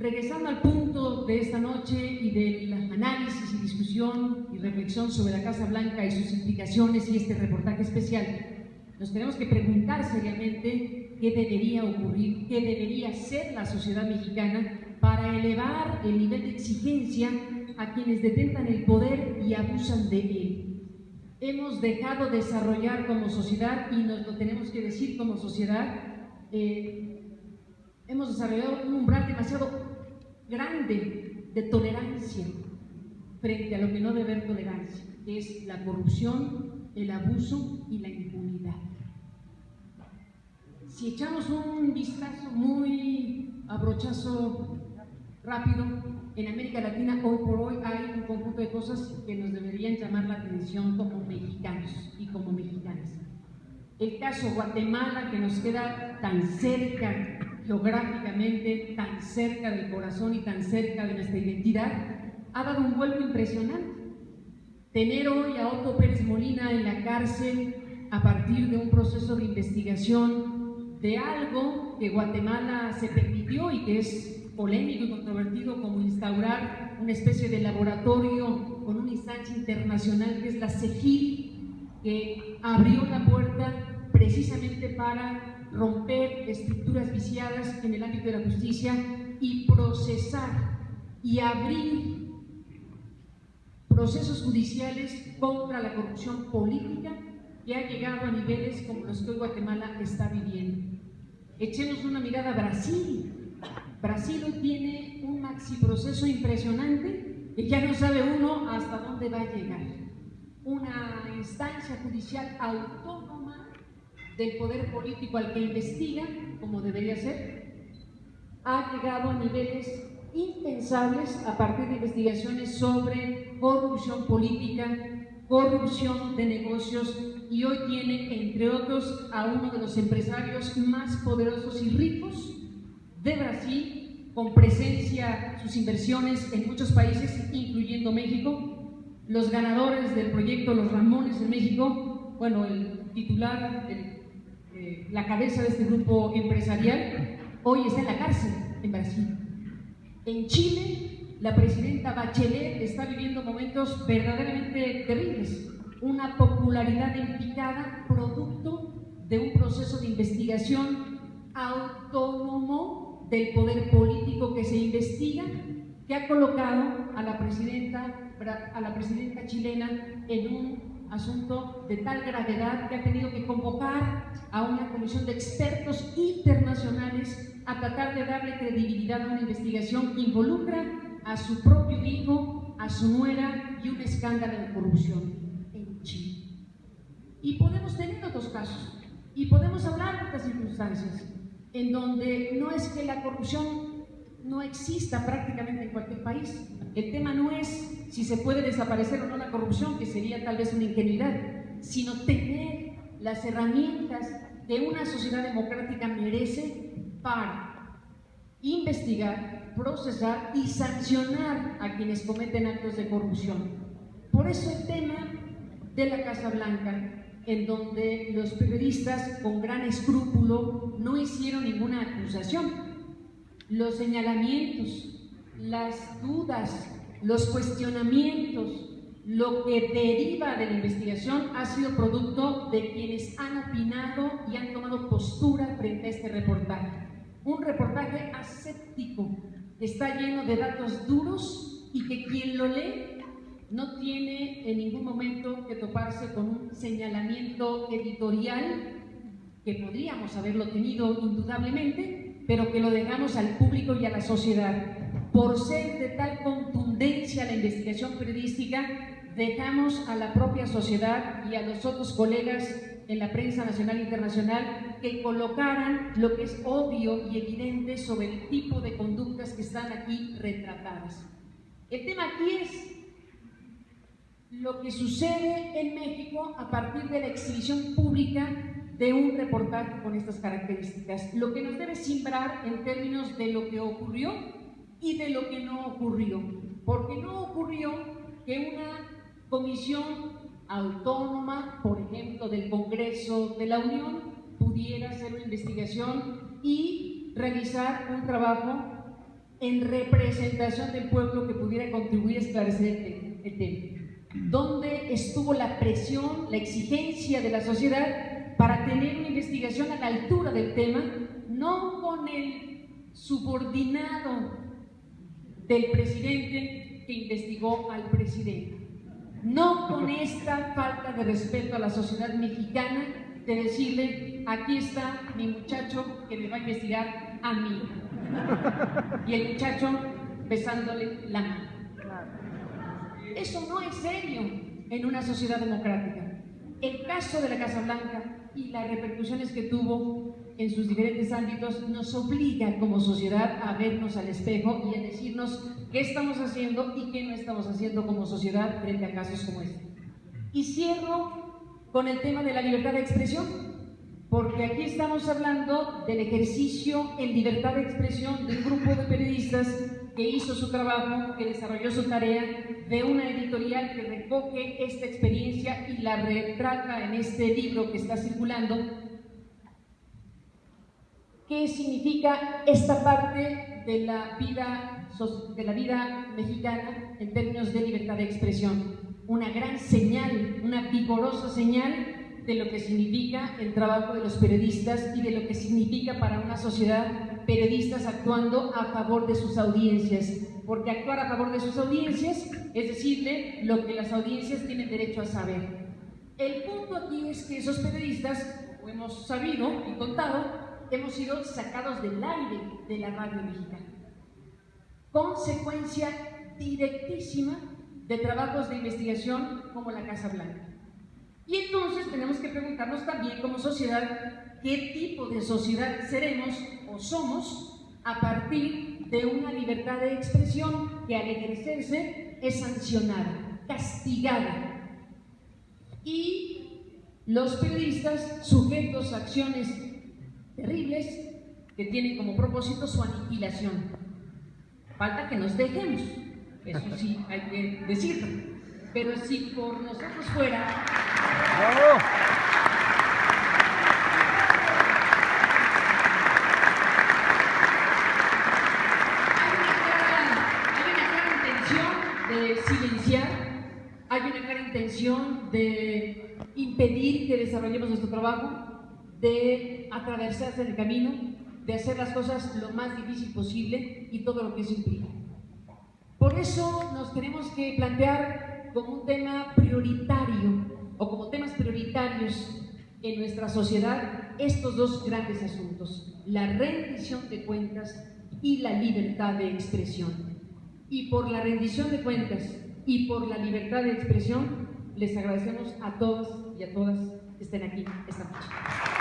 Regresando al punto de esta noche y del análisis y discusión y reflexión sobre la Casa Blanca y sus implicaciones y este reportaje especial, nos tenemos que preguntar seriamente qué debería ocurrir, qué debería ser la sociedad mexicana para elevar el nivel de exigencia a quienes detentan el poder y abusan de él. Hemos dejado desarrollar como sociedad, y nos lo tenemos que decir como sociedad, eh, hemos desarrollado un umbral demasiado grande de tolerancia frente a lo que no debe haber tolerancia, que es la corrupción, el abuso y la impunidad. Si echamos un vistazo muy abrochazo rápido, en América Latina hoy por hoy hay un conjunto de cosas que nos deberían llamar la atención como mexicanos y como mexicanas. El caso Guatemala, que nos queda tan cerca geográficamente tan cerca del corazón y tan cerca de nuestra identidad, ha dado un vuelco impresionante. Tener hoy a Otto Pérez Molina en la cárcel a partir de un proceso de investigación de algo que Guatemala se permitió y que es polémico y controvertido como instaurar una especie de laboratorio con una instancia internacional que es la CEGIL, que abrió la puerta precisamente para romper estructuras viciadas en el ámbito de la justicia y procesar y abrir procesos judiciales contra la corrupción política que ha llegado a niveles como los que Guatemala está viviendo. Echemos una mirada a Brasil. Brasil tiene un maxi proceso impresionante que ya no sabe uno hasta dónde va a llegar. Una instancia judicial autónoma del poder político al que investiga, como debería ser, ha llegado a niveles impensables a partir de investigaciones sobre corrupción política, corrupción de negocios y hoy tiene, entre otros, a uno de los empresarios más poderosos y ricos de Brasil, con presencia, sus inversiones en muchos países, incluyendo México, los ganadores del proyecto Los Ramones en México, bueno, el titular, el eh, la cabeza de este grupo empresarial, hoy está en la cárcel en Brasil. En Chile, la presidenta Bachelet está viviendo momentos verdaderamente terribles, una popularidad implicada producto de un proceso de investigación autónomo del poder político que se investiga, que ha colocado a la presidenta, a la presidenta chilena en un asunto de tal gravedad que ha tenido que convocar a una comisión de expertos internacionales a tratar de darle credibilidad a una investigación que involucra a su propio hijo, a su nuera y un escándalo de corrupción en Chile. Y podemos tener otros casos, y podemos hablar de otras circunstancias, en donde no es que la corrupción no exista prácticamente en cualquier país. El tema no es si se puede desaparecer o no la corrupción, que sería tal vez una ingenuidad, sino tener las herramientas que una sociedad democrática merece para investigar, procesar y sancionar a quienes cometen actos de corrupción. Por eso el tema de la Casa Blanca, en donde los periodistas con gran escrúpulo no hicieron ninguna acusación, los señalamientos, las dudas, los cuestionamientos, lo que deriva de la investigación ha sido producto de quienes han opinado y han tomado postura frente a este reportaje. Un reportaje aséptico, que está lleno de datos duros y que quien lo lee no tiene en ningún momento que toparse con un señalamiento editorial que podríamos haberlo tenido indudablemente, pero que lo dejamos al público y a la sociedad. Por ser de tal contundencia la investigación periodística, dejamos a la propia sociedad y a los otros colegas en la prensa nacional e internacional que colocaran lo que es obvio y evidente sobre el tipo de conductas que están aquí retratadas. El tema aquí es lo que sucede en México a partir de la exhibición pública de un reportaje con estas características, lo que nos debe simbrar en términos de lo que ocurrió y de lo que no ocurrió, porque no ocurrió que una comisión autónoma, por ejemplo, del Congreso de la Unión, pudiera hacer una investigación y realizar un trabajo en representación del pueblo que pudiera contribuir a esclarecer el, tema. ¿Dónde estuvo la presión, la exigencia de la sociedad para tener una investigación a la altura del tema, no con el subordinado del presidente que investigó al presidente? No con esta falta de respeto a la sociedad mexicana de decirle, aquí está mi muchacho que me va a investigar a mí. Y el muchacho besándole la mano. Eso no es serio en una sociedad democrática. El caso de la Casa Blanca y las repercusiones que tuvo en sus diferentes ámbitos nos obliga como sociedad a vernos al espejo y a decirnos qué estamos haciendo y qué no estamos haciendo como sociedad frente a casos como este. Y cierro con el tema de la libertad de expresión, porque aquí estamos hablando del ejercicio en libertad de expresión de un grupo de periodistas que hizo su trabajo, que desarrolló su tarea, de una editorial que recoge esta experiencia y la retrata en este libro que está circulando. ¿Qué significa esta parte de la vida de la vida mexicana en términos de libertad de expresión. Una gran señal, una vigorosa señal de lo que significa el trabajo de los periodistas y de lo que significa para una sociedad periodistas actuando a favor de sus audiencias. Porque actuar a favor de sus audiencias es decirle lo que las audiencias tienen derecho a saber. El punto aquí es que esos periodistas, como hemos sabido y contado, hemos sido sacados del aire de la radio mexicana consecuencia directísima de trabajos de investigación como la Casa Blanca. Y entonces tenemos que preguntarnos también como sociedad qué tipo de sociedad seremos o somos a partir de una libertad de expresión que al ejercerse es sancionada, castigada. Y los periodistas sujetos a acciones terribles que tienen como propósito su aniquilación. Falta que nos dejemos, eso sí hay que decirlo. Pero si por nosotros fuera... Hay una clara intención de silenciar, hay una clara intención de impedir que desarrollemos nuestro trabajo, de atravesarse el camino, de hacer las cosas lo más difícil posible y todo lo que eso implica. Por eso nos tenemos que plantear como un tema prioritario o como temas prioritarios en nuestra sociedad estos dos grandes asuntos, la rendición de cuentas y la libertad de expresión. Y por la rendición de cuentas y por la libertad de expresión, les agradecemos a todos y a todas que estén aquí esta noche.